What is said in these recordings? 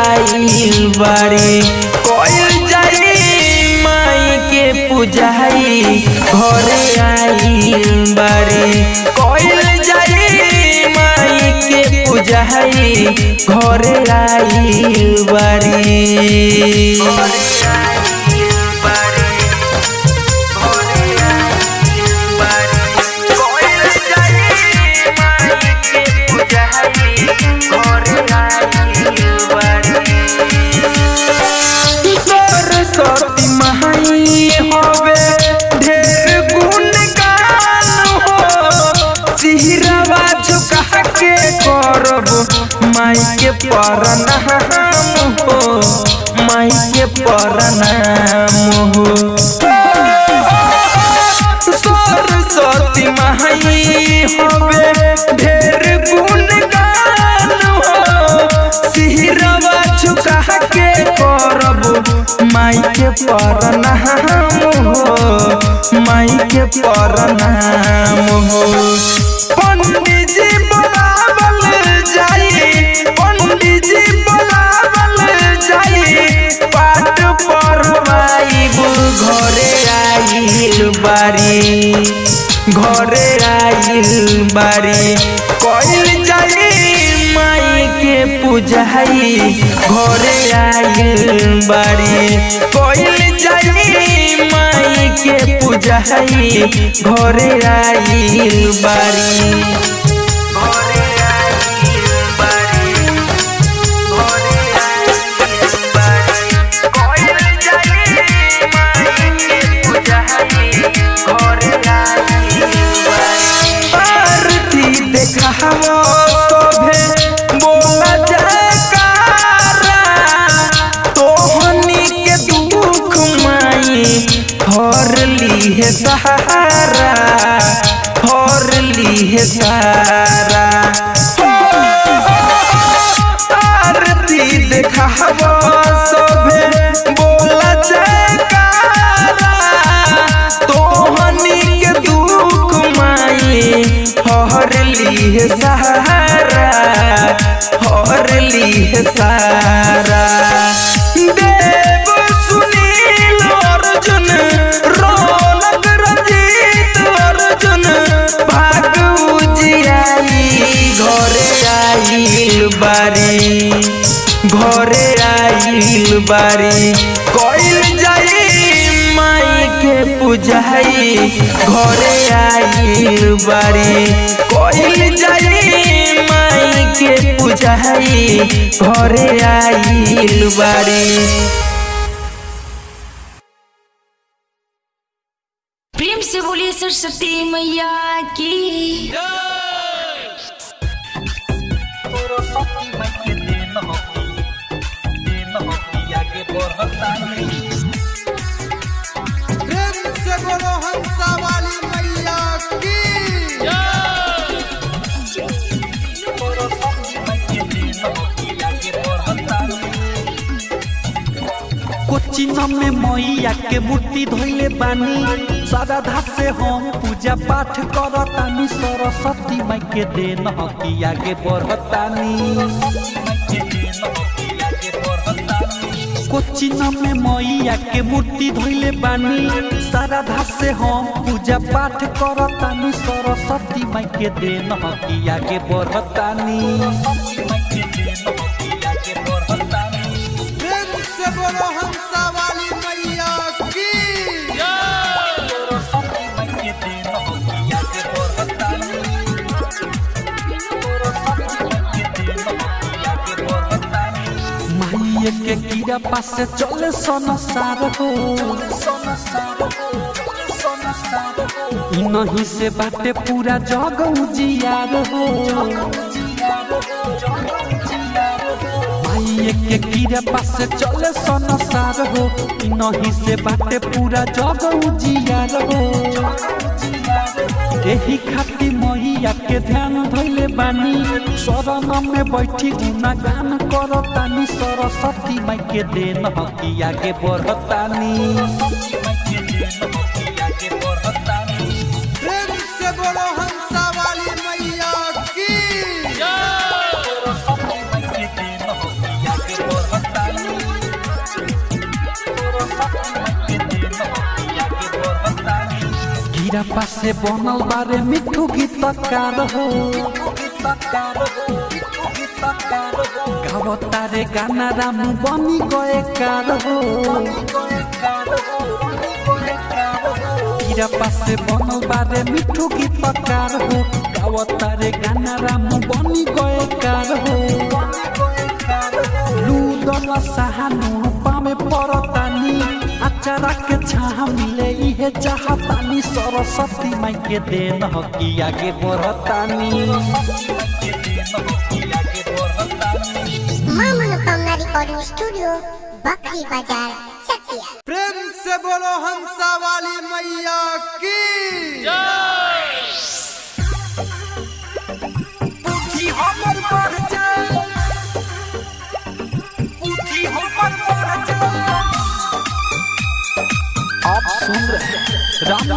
आइल बारी कइल जाई माई के पूजाई घरे आइल बड़े। कोई जाई माई के पूजाई घरे आइल बारी माई के परनाम हो माई के परनाम हो सरस्वती महाई होवे ढेर गुण गान हो सिहरवा झुका के करब माई के परनाम हो माई के परनाम हो घरे आइल बारी। कोइल जाई माई के पूजाई घरे आइल बारी। कोइल जाई माई के पूजाई घरे आइल बारी। I long है सहारा हर ली है सारा। देव सुनील अर्जुन, रौनक रंजीत अर्जुन घरे बारी, घरे आइल बारी माई के पूजाई घरे आइल बारी कइल जाई माई के पूजाई घरे आइल बारी प्रेम से बोलिए सरस्वती मैया की प्रेम से मैया में मैया के मूर्ति धोइले बानी। श्रद्धा से हम पूजा पाठ करतानी। सरस्वती माई के देन हकी आगे बढ़तानी। कोचिंग में मैया के मूर्ति धोइले बानी। श्रद्धा से हम पूजा पाठ करतानी, सरस्वती माई के देन हकी के बढ़तानी कीड़ा पास चले सन सार हो। नहीं से बाटे पूरा जग उजियार हो। माइये के कीड़ा पास चले सन सार हो। नहीं से बाटे पूरा जग उजियार हो। एही खाती मैया के ध्यान धैले बानी। शरण में बैठी गुना गान करतानी सरस्वती माई के देन हकी आगे बढ़तानी प्रेम गिरा पासे बनल बारे मिठू गीतकार हो गावतारे गाना राम बनी गए कार हो गिरा पासे बनल बारे मिठू गीतकार हो गावतारे गाना राम बनी गए कार हो लूदल सहानु पामे परतानी अचारा के छाह मिले इहे चाहतानी सरस्वती माई के देन हकी आगे बढ़तानी रिकॉर्डिंग स्टूडियो बकरी बाज़ार प्रेम से बोलो हंसा वाली मैया की। आप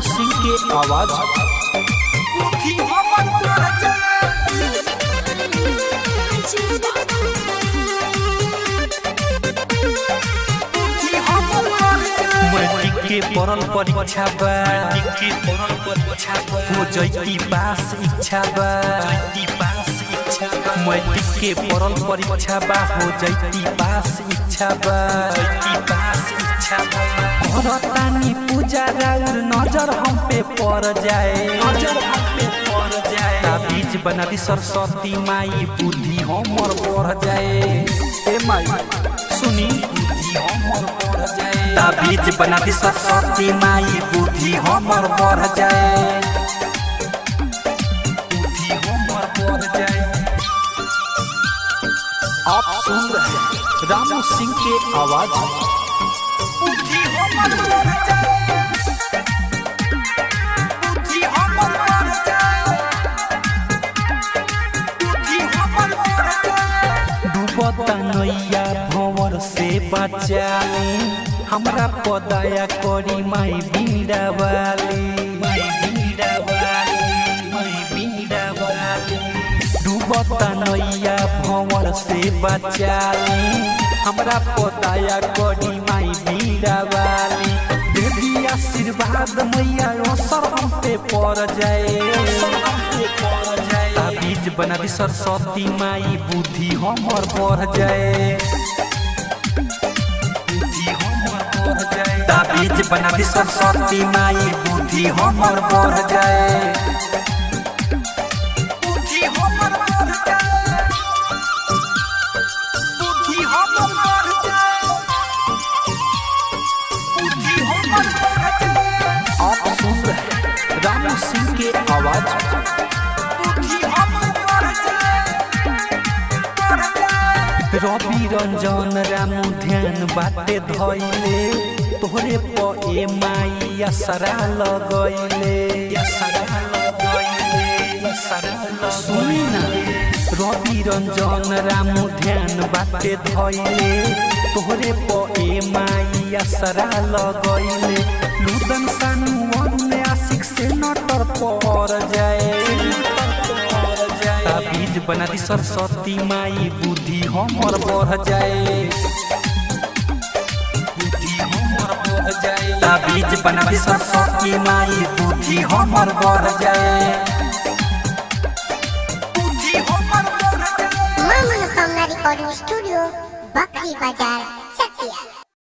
हैं सिंह के आवाज़। के पढ़ल परीक्षा बा। हो जैती पास इच्छा बा। मैट्रिक के पढ़ल परीक्षा बा। हो जैती पास इच्छा बा। करतानी पूजा राउर नज़र हम पे पड़ जाए। नज़र हम पे पड़ बीज सरस्वती माई, बुद्धि हमर बढ़ जाए। ए माई, सुनी, बुद्धि हमर बढ़ जाए। ताबीज बना दी सरस्वती माई, बुद्धि हमर बढ़ जाए। बुद्धि हमर बढ़ जाए। आप सुन रहे हैं रामू सिंह के आवाज़। नैया भंवर से बचाली, हमरा पदाया करी माई बीड़ा वाली डूबता नैया भंवर से बचाली, हमरा पदाया करी माई बीड़ा वाली आशीर्वाद मैया यो हम पे पड़ जाए। ताबीज बना दी सरस्वती माई, बुद्धि हमर बढ़ जाए। बीज बना दी सरस्वती माई, बुद्धि हमर बढ़ जाए। रामू सिंह के आवाज़। रवि रंजन रामू ध्यान बाटे धैले तोहरे प ए माई असरा लगैले असरा लगैले असरा लगैले सुनी ना। रवि रंजन रामू ध्यान बाटे धैले तोहरे प ए माई असरा लगैले लुदन सानु अन्य नटर पर जाए ताबीज बना दी सरस्वती माई बुद्धि हमर बढ़ जाए। ताबीज बना दी सरस्वती माई बुद्धि हमर बढ़ जाए। बुद्धि हमर बढ़ जाए रिकॉर्डिंग स्टूडियो बकरी बाज़ार